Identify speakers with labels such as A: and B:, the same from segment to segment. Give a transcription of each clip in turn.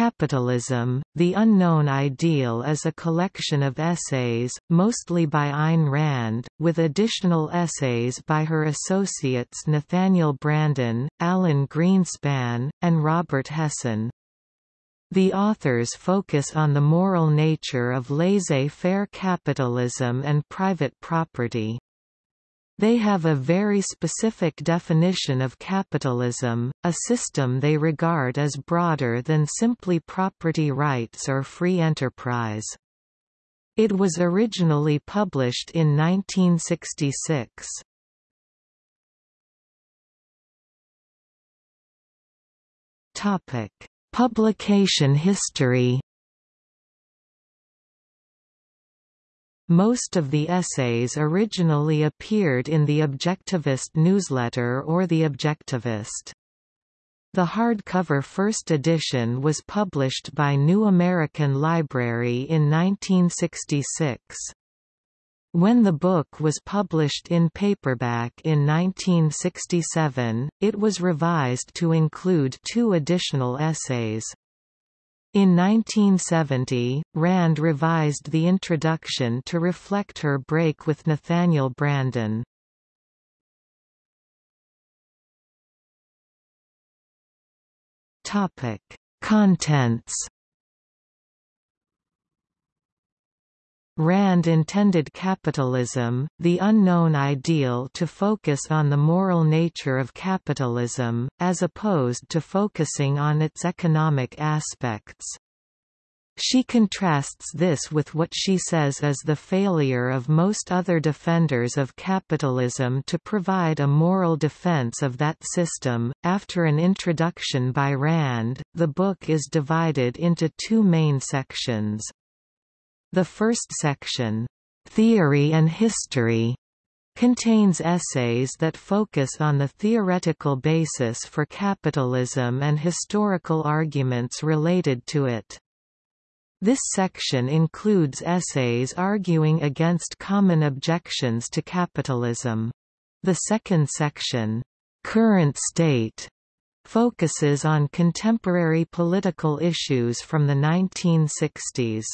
A: Capitalism, The Unknown Ideal is a collection of essays, mostly by Ayn Rand, with additional essays by her associates Nathaniel Branden, Alan Greenspan, and Robert Hessen. The authors focus on the moral nature of laissez-faire capitalism and private property. They have a very specific definition of capitalism, a system they regard as broader than simply property rights or free enterprise. It was originally published in 1966. Topic: Publication history Most of the essays originally appeared in the Objectivist newsletter or The Objectivist. The hardcover first edition was published by New American Library in 1966. When the book was published in paperback in 1967, it was revised to include two additional essays. In 1970, Rand revised the introduction to reflect her break with Nathaniel Branden. Topic: Contents Rand intended capitalism, the unknown ideal to focus on the moral nature of capitalism, as opposed to focusing on its economic aspects. She contrasts this with what she says is the failure of most other defenders of capitalism to provide a moral defense of that system. After an introduction by Rand, the book is divided into two main sections. The first section, Theory and History, contains essays that focus on the theoretical basis for capitalism and historical arguments related to it. This section includes essays arguing against common objections to capitalism. The second section, Current State, focuses on contemporary political issues from the 1960s.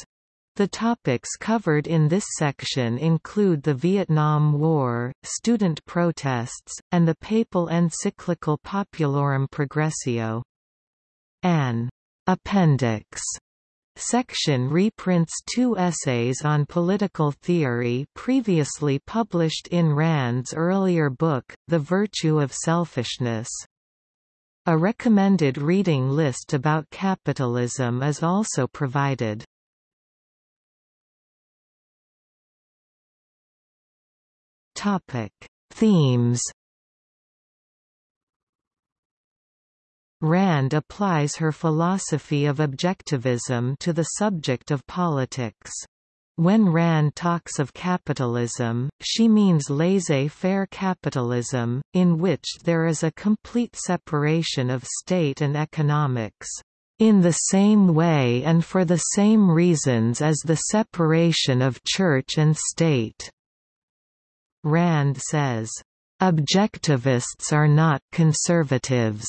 A: The topics covered in this section include the Vietnam War, student protests, and the papal encyclical Populorum Progressio. An appendix section reprints two essays on political theory previously published in Rand's earlier book, The Virtue of Selfishness. A recommended reading list about capitalism is also provided. Topic: Themes. Rand applies her philosophy of objectivism to the subject of politics. When Rand talks of capitalism, she means laissez-faire capitalism, in which there is a complete separation of state and economics, in the same way and for the same reasons as the separation of church and state. Rand says, "...objectivists are not conservatives.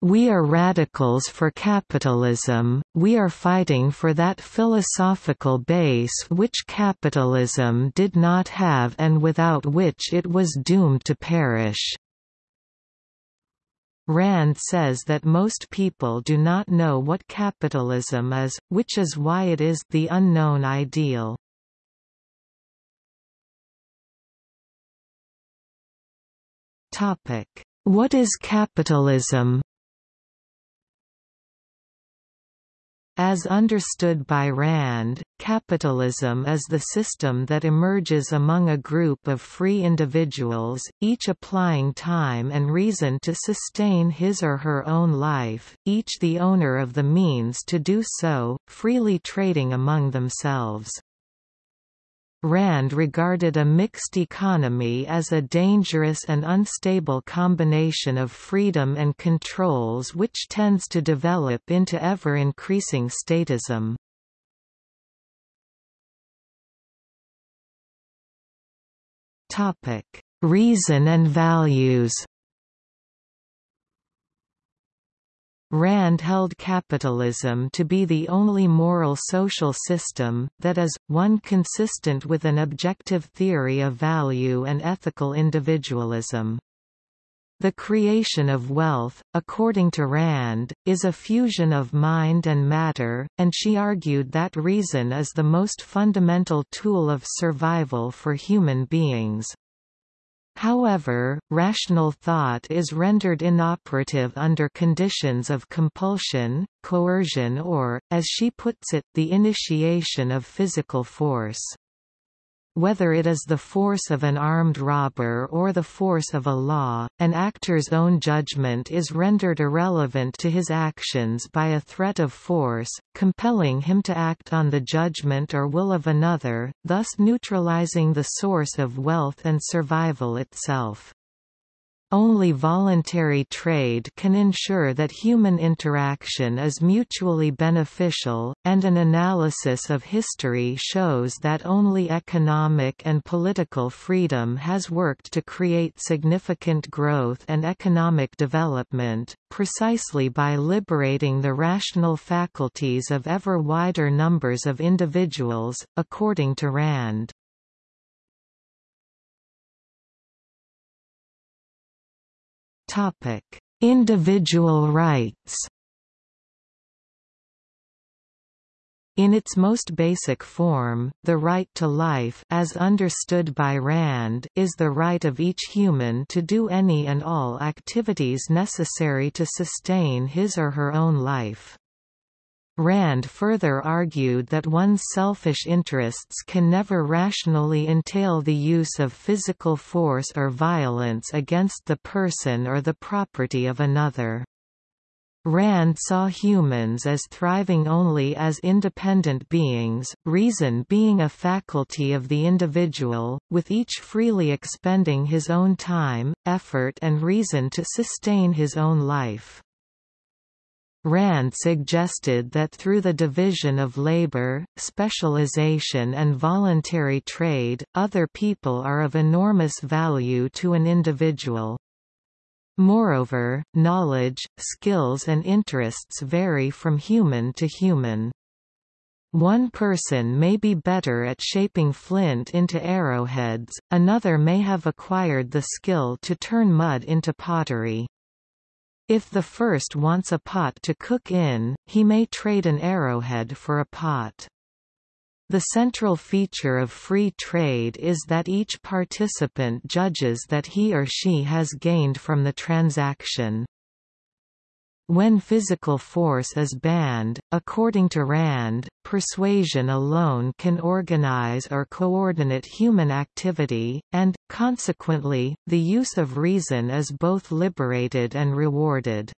A: We are radicals for capitalism, we are fighting for that philosophical base which capitalism did not have and without which it was doomed to perish." Rand says that most people do not know what capitalism is, which is why it is the unknown ideal. What is capitalism As understood by Rand, capitalism is the system that emerges among a group of free individuals, each applying time and reason to sustain his or her own life, each the owner of the means to do so, freely trading among themselves. Rand regarded a mixed economy as a dangerous and unstable combination of freedom and controls which tends to develop into ever-increasing statism. Reason and values Rand held capitalism to be the only moral social system, that is, one consistent with an objective theory of value and ethical individualism. The creation of wealth, according to Rand, is a fusion of mind and matter, and she argued that reason is the most fundamental tool of survival for human beings. However, rational thought is rendered inoperative under conditions of compulsion, coercion or, as she puts it, the initiation of physical force. Whether it is the force of an armed robber or the force of a law, an actor's own judgment is rendered irrelevant to his actions by a threat of force, compelling him to act on the judgment or will of another, thus neutralizing the source of wealth and survival itself. Only voluntary trade can ensure that human interaction is mutually beneficial, and an analysis of history shows that only economic and political freedom has worked to create significant growth and economic development, precisely by liberating the rational faculties of ever wider numbers of individuals, according to Rand. Topic: Individual rights. In its most basic form, the right to life as understood by Rand is the right of each human to do any and all activities necessary to sustain his or her own life. Rand further argued that one's selfish interests can never rationally entail the use of physical force or violence against the person or the property of another. Rand saw humans as thriving only as independent beings, reason being a faculty of the individual, with each freely expending his own time, effort and reason to sustain his own life. Rand suggested that through the division of labor, specialization and voluntary trade, other people are of enormous value to an individual. Moreover, knowledge, skills and interests vary from human to human. One person may be better at shaping flint into arrowheads, another may have acquired the skill to turn mud into pottery. If the first wants a pot to cook in, he may trade an arrowhead for a pot. The central feature of free trade is that each participant judges that he or she has gained from the transaction. When physical force is banned, according to Rand, persuasion alone can organize or coordinate human activity, and, consequently, the use of reason is both liberated and rewarded.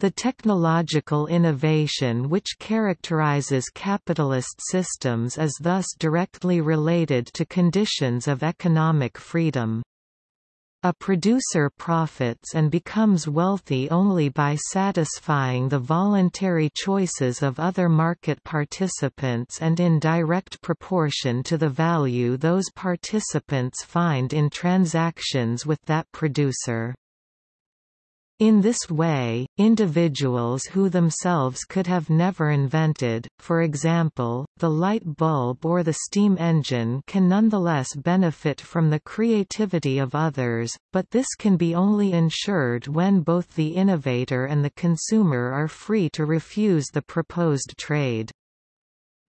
A: The technological innovation which characterizes capitalist systems is thus directly related to conditions of economic freedom. A producer profits and becomes wealthy only by satisfying the voluntary choices of other market participants and in direct proportion to the value those participants find in transactions with that producer. In this way, individuals who themselves could have never invented, for example, the light bulb or the steam engine can nonetheless benefit from the creativity of others, but this can be only ensured when both the innovator and the consumer are free to refuse the proposed trade.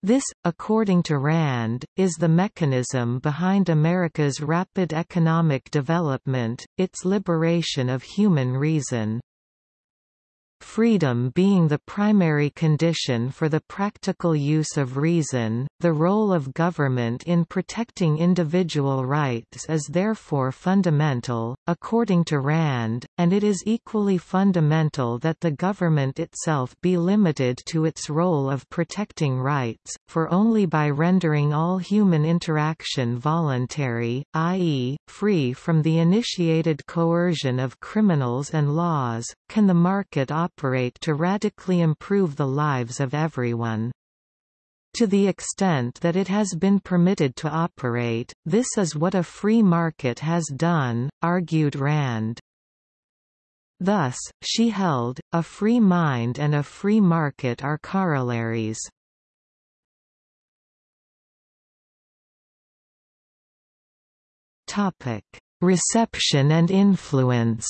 A: This, according to Rand, is the mechanism behind America's rapid economic development, its liberation of human reason. Freedom being the primary condition for the practical use of reason, the role of government in protecting individual rights is therefore fundamental, according to Rand, and it is equally fundamental that the government itself be limited to its role of protecting rights, for only by rendering all human interaction voluntary, i.e., free from the initiated coercion of criminals and laws, can the market operate operate to radically improve the lives of everyone. To the extent that it has been permitted to operate, this is what a free market has done, argued Rand. Thus, she held, a free mind and a free market are corollaries. Reception and influence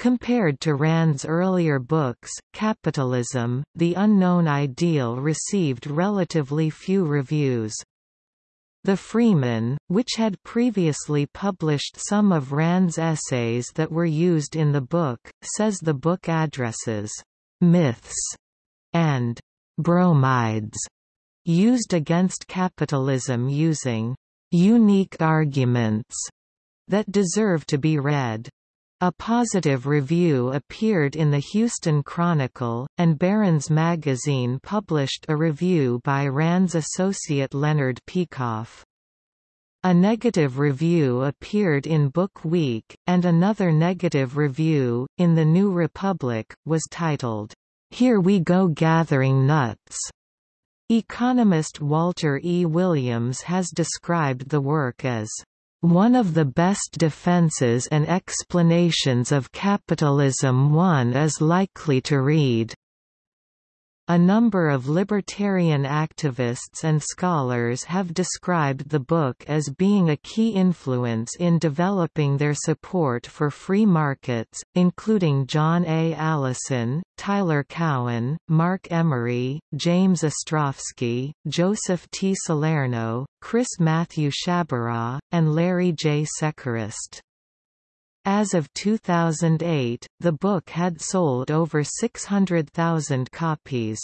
A: Compared to Rand's earlier books, Capitalism, The Unknown Ideal received relatively few reviews. The Freeman, which had previously published some of Rand's essays that were used in the book, says the book addresses myths and bromides used against capitalism using unique arguments that deserve to be read. A positive review appeared in the Houston Chronicle, and Barron's magazine published a review by Rand's associate Leonard Peikoff. A negative review appeared in Book Week, and another negative review, in The New Republic, was titled, Here We Go Gathering Nuts. Economist Walter E. Williams has described the work as one of the best defenses and explanations of capitalism one is likely to read. A number of libertarian activists and scholars have described the book as being a key influence in developing their support for free markets, including John A. Allison, Tyler Cowen, Marc Emery, James Ostrowski, Joseph T. Salerno, Chris Matthew Sciabarra, and Larry J. Sechrest. As of 2008, the book had sold over 600,000 copies.